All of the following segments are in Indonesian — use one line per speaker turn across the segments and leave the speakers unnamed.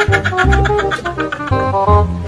Thank you.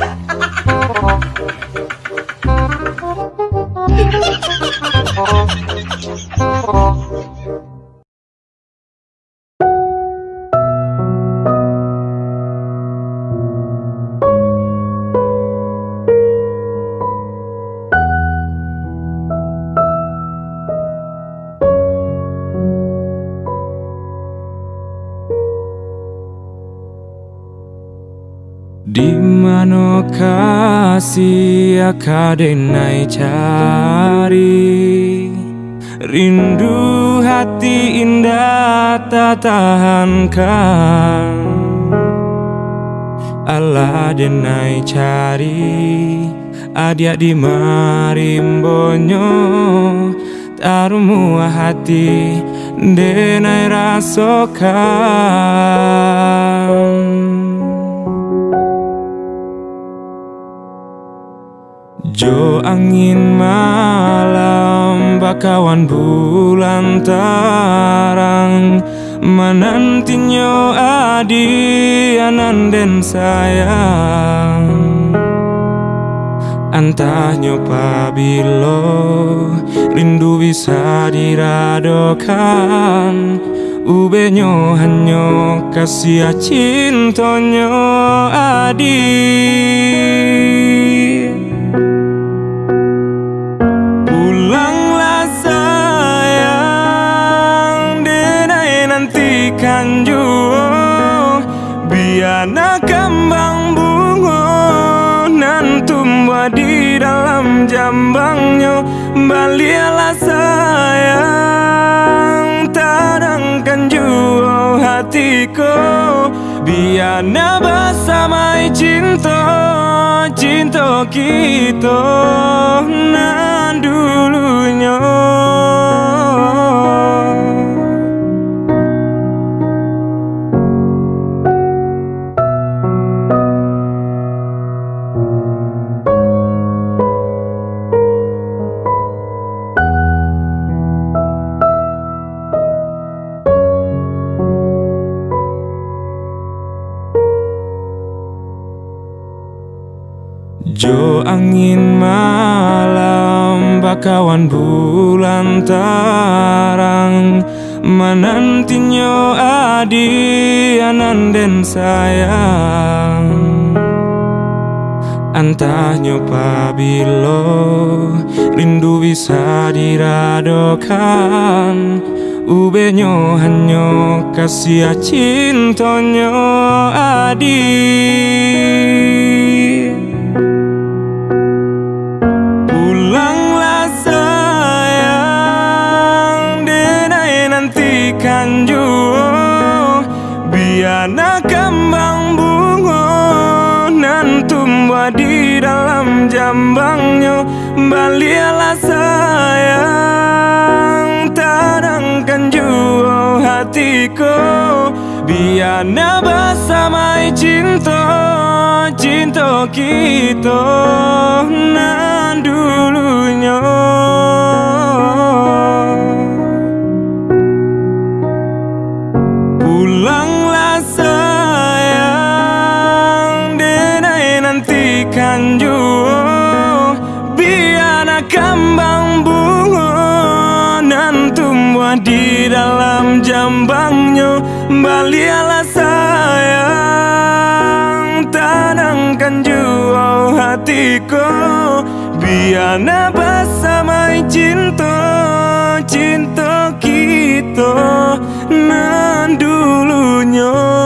Di mana kasih akadenai cari? Rindu hati indah tak tahankan. Allah denai cari. Adia di marimbonyo Tarumu hati denai rasokan Jo angin malam bakawan bulan tarang. Menantinya adi ananden sayang. Antahnya pabilo rindu bisa diradokan. Ubenyo hanya kasih cintonyo adik Biana kembang bunga Nan tumbuh di dalam jambangnya. Balialah sayang Tadangkan jua hatiku. Biana bersama cinta Cinta kita Nan Jo angin malam bakawan bulan tarang. Menantinya adi ananden sayang. Antahnya pabilo rindu bisa diradokan. Ubenyo hanya kasih cintonyo adik Biana kembang bunga Nan tumbuh di dalam jambangnya. Balialah sayang Tadangkan jua hatiku. Biana bersama cinta Cinta kita Nan dulunya sanjung Biarlah kambang bungunan tumbuh di dalam jambangnya. Balialah sayang Tanamkan jua hatiku. Biarlah bersama cinta Cinta kita Nan dulunya.